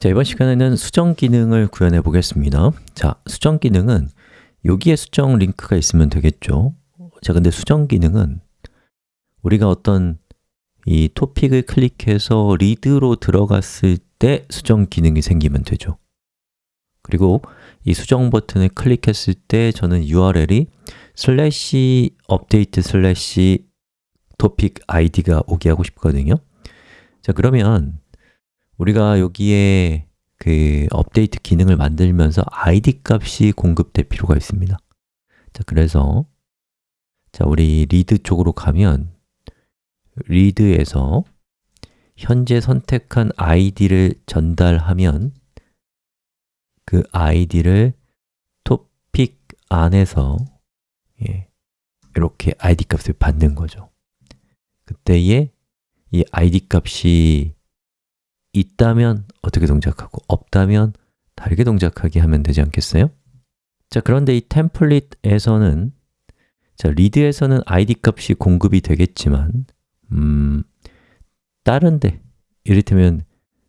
자, 이번 시간에는 수정 기능을 구현해 보겠습니다. 자, 수정 기능은 여기에 수정 링크가 있으면 되겠죠? 자, 근데 수정 기능은 우리가 어떤 이 토픽을 클릭해서 read로 들어갔을 때 수정 기능이 생기면 되죠. 그리고 이 수정 버튼을 클릭했을 때 저는 URL이 slash 업데이트 slash 토픽 아이디가 오게 하고 싶거든요. 자, 그러면 우리가 여기에 그 업데이트 기능을 만들면서 id 값이 공급될 필요가 있습니다. 자, 그래서 자, 우리 read 쪽으로 가면 read에서 현재 선택한 id를 전달하면 그 id를 토픽 안에서 예, 이렇게 id 값을 받는 거죠. 그때에 이 id 값이 있다면 어떻게 동작하고 없다면 다르게 동작하게 하면 되지 않겠어요? 자, 그런데 이 템플릿에서는 자, read에서는 id 값이 공급이 되겠지만 음, 다른데 이를테면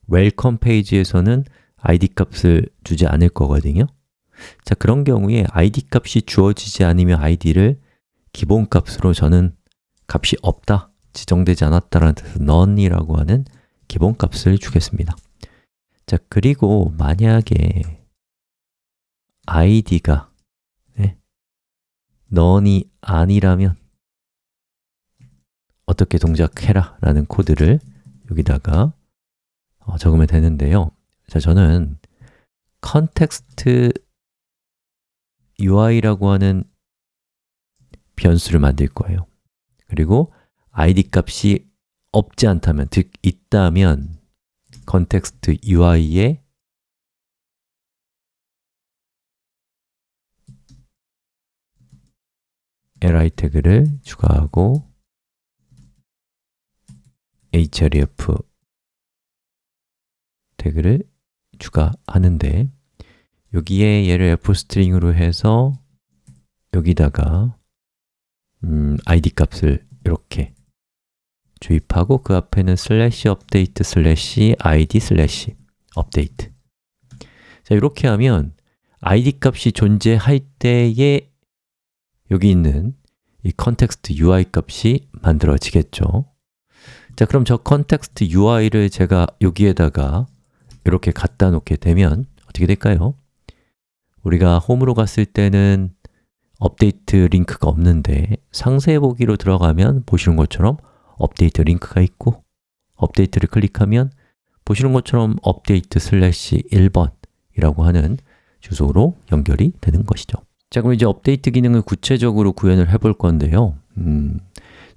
welcome 페이지에서는 id 값을 주지 않을 거거든요 자, 그런 경우에 id 값이 주어지지 않으면 id를 기본 값으로 저는 값이 없다, 지정되지 않았다라는 뜻에서 none이라고 하는 기본값을 주겠습니다. 자, 그리고 만약에 id가 네, none이 아니라면 어떻게 동작해라 라는 코드를 여기다가 어, 적으면 되는데요. 자, 저는 context UI라고 하는 변수를 만들 거예요. 그리고 id 값이 없지 않다면, 즉 있다면 context UI에 li 태그를 추가하고 href 태그를 추가하는데 여기에 얘를 f-string으로 해서 여기다가 음, id 값을 이렇게 주입하고 그 앞에는 slash 업데이트 slash id slash 업데이트 자, 이렇게 하면 id 값이 존재할 때에 여기 있는 이 context UI 값이 만들어지겠죠 자, 그럼 저 context UI를 제가 여기에다가 이렇게 갖다 놓게 되면 어떻게 될까요? 우리가 홈으로 갔을 때는 업데이트 링크가 없는데 상세 보기로 들어가면 보시는 것처럼 업데이트 링크가 있고 업데이트를 클릭하면 보시는 것처럼 업데이트 slash 1번이라고 하는 주소로 연결이 되는 것이죠. 자, 그럼 이제 업데이트 기능을 구체적으로 구현을 해볼 건데요. 음,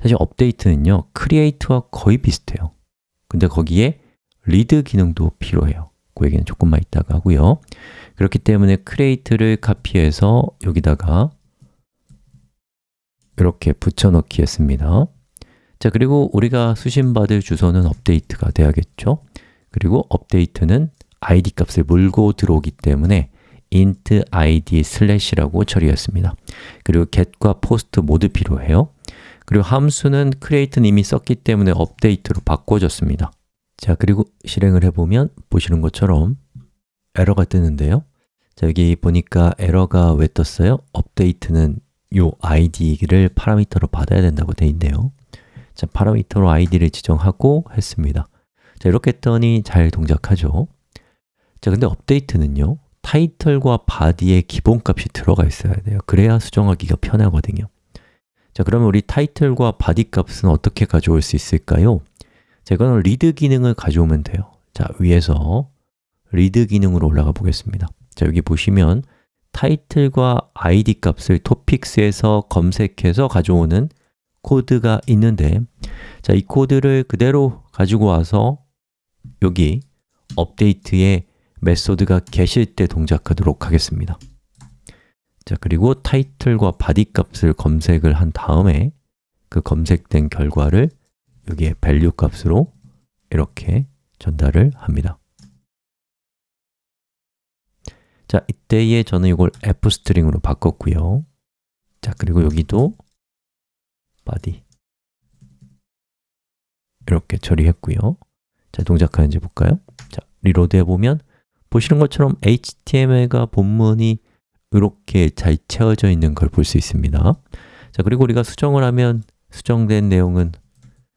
사실 업데이트는요, create와 거의 비슷해요. 근데 거기에 read 기능도 필요해요. 그 얘기는 조금만 이따가 하고요. 그렇기 때문에 create를 카피해서 여기다가 이렇게 붙여넣기 했습니다 자, 그리고 우리가 수신받을 주소는 업데이트가 돼야겠죠? 그리고 업데이트는 id 값을 물고 들어오기 때문에 int id 슬래시라고 처리했습니다. 그리고 get과 post 모두 필요해요. 그리고 함수는 create는 이미 썼기 때문에 업데이트로 바꿔줬습니다. 자, 그리고 실행을 해보면 보시는 것처럼 에러가 뜨는데요. 자, 여기 보니까 에러가 왜 떴어요? 업데이트는 요 id를 파라미터로 받아야 된다고 되어 있네요. 자, 파라미터로 id를 지정하고 했습니다. 자, 이렇게 했더니 잘 동작하죠? 자, 근데 업데이트는요 타이틀과 바디에 기본값이 들어가 있어야 돼요. 그래야 수정하기가 편하거든요. 자, 그러면 우리 타이틀과 body 값은 어떻게 가져올 수 있을까요? 자, 이거는 read 기능을 가져오면 돼요. 자, 위에서 read 기능으로 올라가 보겠습니다. 자, 여기 보시면 타이틀과 id 값을 topics에서 검색해서 가져오는 코드가 있는데 자, 이 코드를 그대로 가지고 와서 여기 업데이트에 method가 GET일 때 동작하도록 하겠습니다. 자, 그리고 타이틀과 body 값을 검색을 한 다음에 그 검색된 결과를 여기에 value 값으로 이렇게 전달을 합니다. 자, 이때에 저는 이걸 f-string으로 바꿨고요. 자, 그리고 여기도 body 이렇게 처리했고요 자, 동작하는지 볼까요? 자, reload 해보면 보시는 것처럼 HTML과 본문이 이렇게 잘 채워져 있는 걸 볼 수 있습니다 자 그리고 우리가 수정을 하면 수정된 내용은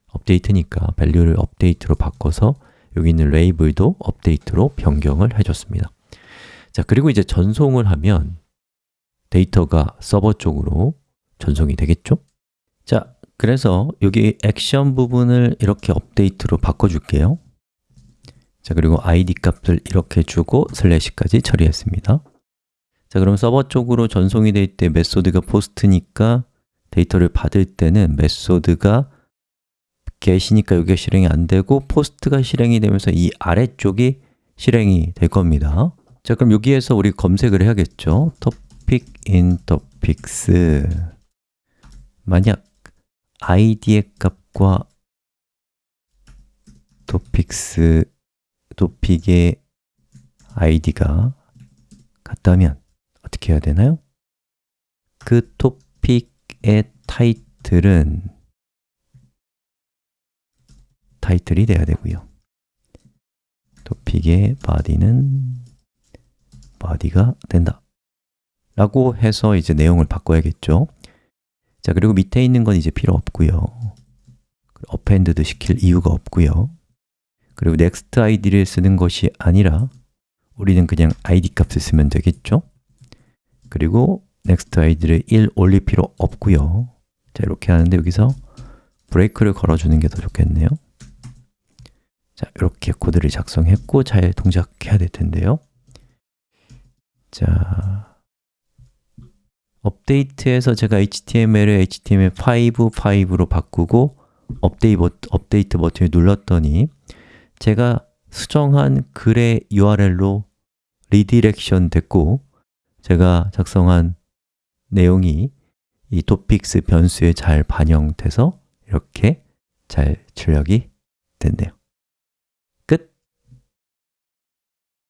업데이트니까 value를 업데이트로 바꿔서 여기 있는 label도 업데이트로 변경을 해줬습니다 자 그리고 이제 전송을 하면 데이터가 서버 쪽으로 전송이 되겠죠? 자, 그래서 여기 액션 부분을 이렇게 업데이트로 바꿔줄게요. 자, 그리고 id 값을 이렇게 주고 슬래시까지 처리했습니다. 자, 그럼 서버 쪽으로 전송이 될 때 method가 POST니까 데이터를 받을 때는 method가 get이니까 여기가 실행이 안 되고 POST가 실행이 되면서 이 아래쪽이 실행이 될 겁니다. 자, 그럼 여기에서 우리 검색을 해야겠죠? topic in topics. 만약 id의 값과 topic의 id가 같다면 어떻게 해야 되나요? 그 topic의 타이틀은 타이틀이 돼야 되고요. topic의 body는 body가 된다. 라고 해서 이제 내용을 바꿔야겠죠 자, 그리고 밑에 있는 건 이제 필요 없고요. append도 시킬 이유가 없고요. 그리고 next id를 쓰는 것이 아니라 우리는 그냥 id 값을 쓰면 되겠죠? 그리고 next id를 1 올릴 필요 없고요. 자, 이렇게 하는데 여기서 브레이크를 걸어주는 게 더 좋겠네요. 자, 이렇게 코드를 작성했고 잘 동작해야 될 텐데요. 자, 업데이트에서 제가 HTML을 HTML5, 5로 바꾸고 업데이트, 버튼을 눌렀더니 제가 수정한 글의 URL로 redirection 됐고 제가 작성한 내용이 이 topics 변수에 잘 반영돼서 이렇게 잘 출력이 됐네요